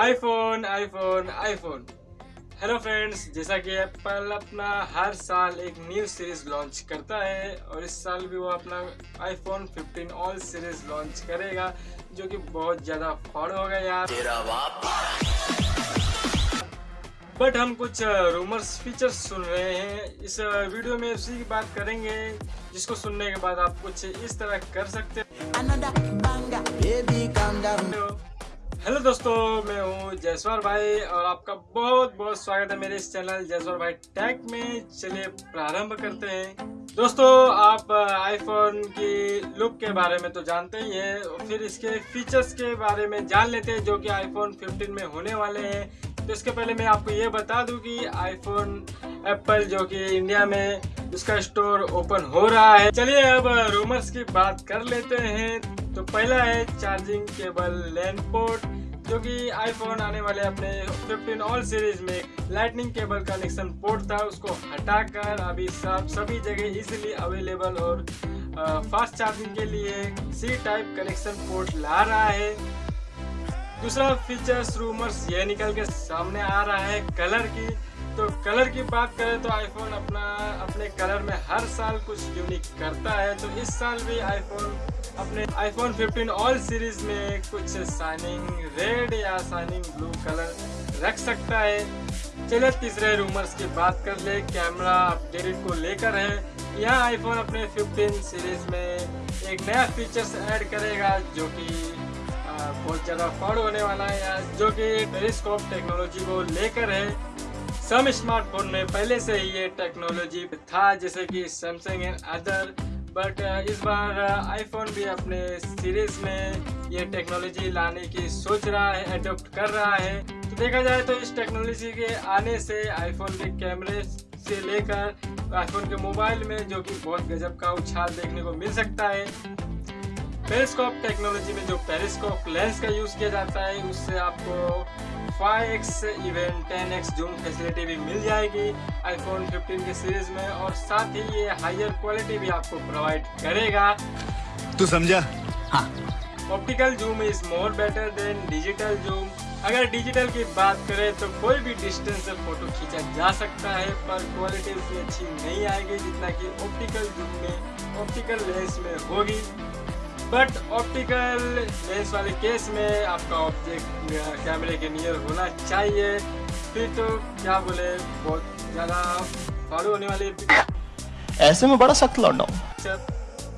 IPhone iPhone iPhone hello friends जैसा कि Apple अपना हर साल एक न्यू सीरीज़ लॉन्च करता है और इस साल भी वो अपना आईफोन 15 ऑल सीरीज़ लॉन्च करेगा जो कि बहुत ज़्यादा फॉलो होगा यार। बट हम कुछ रूमर्स फीचर्स सुन रहे हैं। इस वीडियो में उसी की बात करेंगे जिसको सुनने के बाद आप कुछ इस तरह कर सकते. हो। हेलो दोस्तों, मैं हूँ जयसवार भाई और आपका बहुत बहुत स्वागत है मेरे इस चैनल जयसवार भाई टैक में। चलिए प्रारंभ करते हैं। दोस्तों, आप आईफोन की लुक के बारे में तो जानते ही हैं फिर इसके फीचर्स के बारे में जान लेते हैं जो कि आईफोन 15 में होने वाले हैं। तो इसके पहले मैं आपको ये बता दूँ कि आईफोन एप्पल जो कि इंडिया में उसका स्टोर ओपन हो रहा है। चलिए अब रूमर्स की बात कर लेते हैं। तो पहला है चार्जिंग केबल लैंड पोर्ट जो कि आईफोन आने वाले अपने 15 ऑल सीरीज़ में लाइटनिंग केबल कनेक्शन पोर्ट था, उसको हटाकर अभी सब, सभी जगह इजीली अवेलेबल और फास्ट चार्जिंग के लिए सी टाइप कनेक्शन पोर्ट ला रहा है। दूसरा फीचर्स रूमर्स ये निकल के सामने आ रहा है कलर की। तो कलर की बात करें तो आईफोन अपना, अपने कलर में हर साल कुछ यूनिक करता है। तो इस साल भी आईफोन अपने आईफोन 15 ऑल सीरीज़ में कुछ साइनिंग रेड या साइनिंग ब्लू कलर रख सकता है। चलिए तीसरे रूमर्स की बात कर ले। कैमरा अपडेट को लेकर है। यहाँ आईफोन अपने 15 सीरीज़ में एक नया फीचर्स ऐड करेगा जो कि बहुत ज़्यादा फॉलो होने वाला है। जो कि टेलीस्कोप टेक्नोलॉजी को लेकर है। सम स्मार्टफ़ोन में पहले से ही ये टेक्नोलॉजी था, जैसे कि सैमसंग एंड अदर बट इस बार आईफोन भी अपने सीरीज़ में ये टेक्नोलॉजी लाने की सोच रहा है अडोप्ट कर रहा है। तो देखा जाए तो इस टेक्नोलॉजी के आने से आईफोन के कैमरे से लेकर आईफोन के मोबाइल में जो कि बहुत गजब का उछाल देखने को मिल सकता है। पेरिस्कोप टेक्नोलॉजी में जो पेरिस्कोप लेंस का यूज़ किया जाता है, उससे आपको 5x even 10x zoom facility भी मिल जाएगी आईफोन 15 के सीरीज़ में और साथ ही ये हायर क्वालिटी भी आपको प्रोवाइड करेगा। तू समझा? Optical zoom is more better than digital zoom अगर डिजिटल की बात करें तो कोई भी डिस्टेंस से फ़ोटो खींचा जा सकता है पर क्वालिटी उतनी अच्छी नहीं आएगी जितना कि ऑप्टिकल जूम में ऑप्टिकल लेंस में होगी। बट ऑप्टिकल लेंस वाले केस में आपका ऑब्जेक्ट कैमरे के नियर होना चाहिए। फिर तो क्या बोले बहुत ज़्यादा फॉलो होने वाली ऐसे में बड़ा सख्त लौट हूँ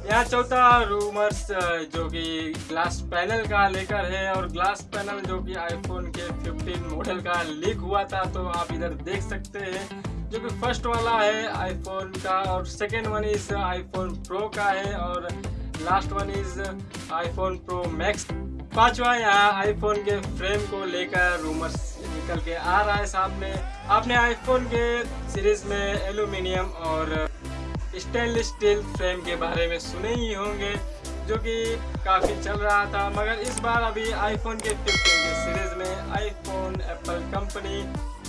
यहाँ चौथा रूमर्स जो कि ग्लास पैनल का लेकर है और ग्लास पैनल जो कि आईफोन के 15 मॉडल का लीक हुआ था तो आप इधर देख सकते हैं। जो कि फ़र्स्ट वाला है आईफोन का और second one is iPhone pro का है और last one is iPhone pro max पांचवा यहाँ आईफोन के फ्रेम को लेकर रूमर्स निकल के आ रहा है सामने। आपने आईफोन के सीरीज़ में एल्यूमिनियम और स्टेनलेस स्टील फ्रेम के बारे में सुने ही होंगे, जो कि काफ़ी चल रहा था। मगर इस बार अभी आईफोन के 15 के सीरीज़ में iPhone Apple company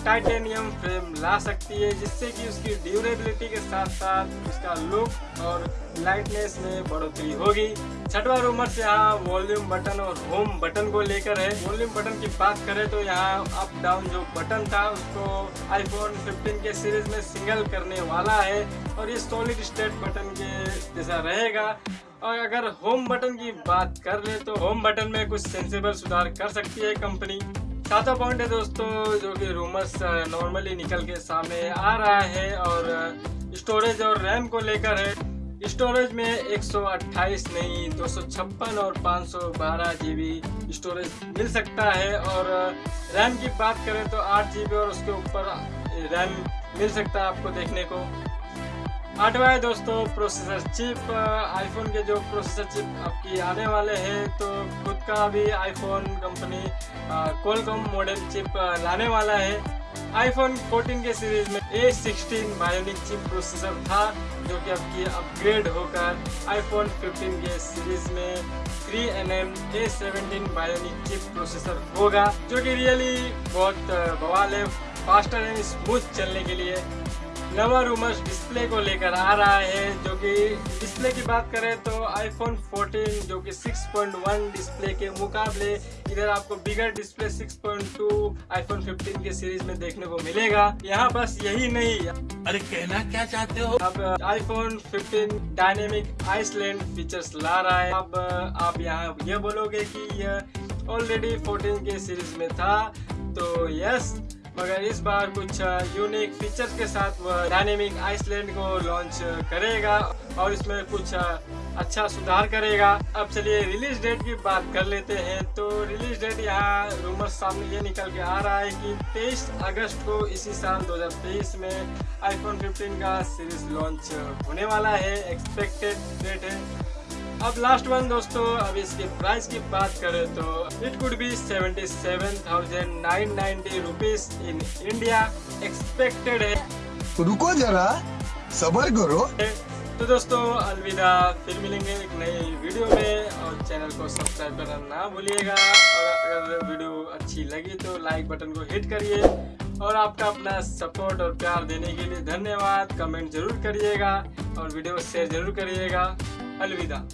titanium frame ला सकती है, जिससे कि उसकी ड्यूरेबिलिटी के साथ साथ उसका लुक और लाइटनेस में बढ़ोतरी होगी। छठवा रूमर से यहाँ वॉल्यूम बटन और होम बटन को लेकर है। वॉल्यूम बटन की बात करें तो यहाँ अप डाउन जो बटन था, उसको आईफोन 15 के सीरीज़ में सिंगल करने वाला है और ये सॉलिड स्टेट बटन के जैसा रहेगा। और अगर होम बटन की बात कर ले तो होम बटन में कुछ सेंसेबल सुधार कर सकती है कंपनी सातवा पॉइंट है दोस्तों, जो कि रूमर्स नॉर्मली निकल के सामने आ रहा है और स्टोरेज और रैम को लेकर है। स्टोरेज में 128 नहीं 256 और 512 जीबी स्टोरेज मिल सकता है और रैम की बात करें तो 8 जीबी और उसके ऊपर रैम मिल सकता है आपको देखने को। आठवा है दोस्तों प्रोसेसर चिप आईफोन के जो प्रोसेसर चिप आपकी आने वाले हैं तो खुद का भी iPhone company Qualcomm model chip लाने वाला है। आईफोन 14 के सीरीज़ में A16 बायोनिक चिप प्रोसेसर था, जो कि आपकी अपग्रेड होकर आईफोन 15 के सीरीज़ में 3nm A17 bionic chip processor होगा, जो कि रियली बहुत बवाल है फास्टर एंड स्मूथ चलने के लिए। नवा रूमर्स डिस्प्ले को लेकर आ रहा है जो कि डिस्प्ले की बात करें तो आईफोन 14 जो कि 6.1 डिस्प्ले के मुकाबले इधर आपको बिगर डिस्प्ले 6.2 आईफोन 15 के सीरीज़ में देखने को मिलेगा। यहाँ बस यही नहीं। अरे कहना क्या चाहते हो? अब आईफोन 15 डायनेमिक आइसलैंड फीचर्स ला रहा है। अब आप यहाँ ये बोलोगे कि यह ऑलरेडी 14 के सीरीज़ में था तो यस मगर इस बार कुछ यूनिक फीचर्स के साथ वह डायनेमिक आइसलैंड को लॉन्च करेगा और इसमें कुछ अच्छा सुधार करेगा। अब चलिए रिलीज़ डेट की बात कर लेते हैं। तो रिलीज़ डेट यहाँ रूमर सामने ये निकल के आ रहा है कि 23 अगस्त को इसी साल 2023 में आईफोन 15 का सीरीज़ लॉन्च होने वाला है। एक्सपेक्टेड डेट है। अब लास्ट वन दोस्तों अब इसकी प्राइस की बात करें तो it could be seventy seven thousand nine ninety rupees in India expected है। रुको जरा सबर करो। तो दोस्तों अलविदा फिर मिलेंगे एक नई वीडियो में और चैनल को सब्सक्राइब करना ना भूलिएगा। और अगर वीडियो अच्छी लगी तो लाइक बटन को हिट करिए और आपका अपना सपोर्ट और प्यार देने के लिए धन्यवाद। कमेंट ज़रूर करिएगा और वीडियो शेयर ज़रूर करिएगा। अलविदा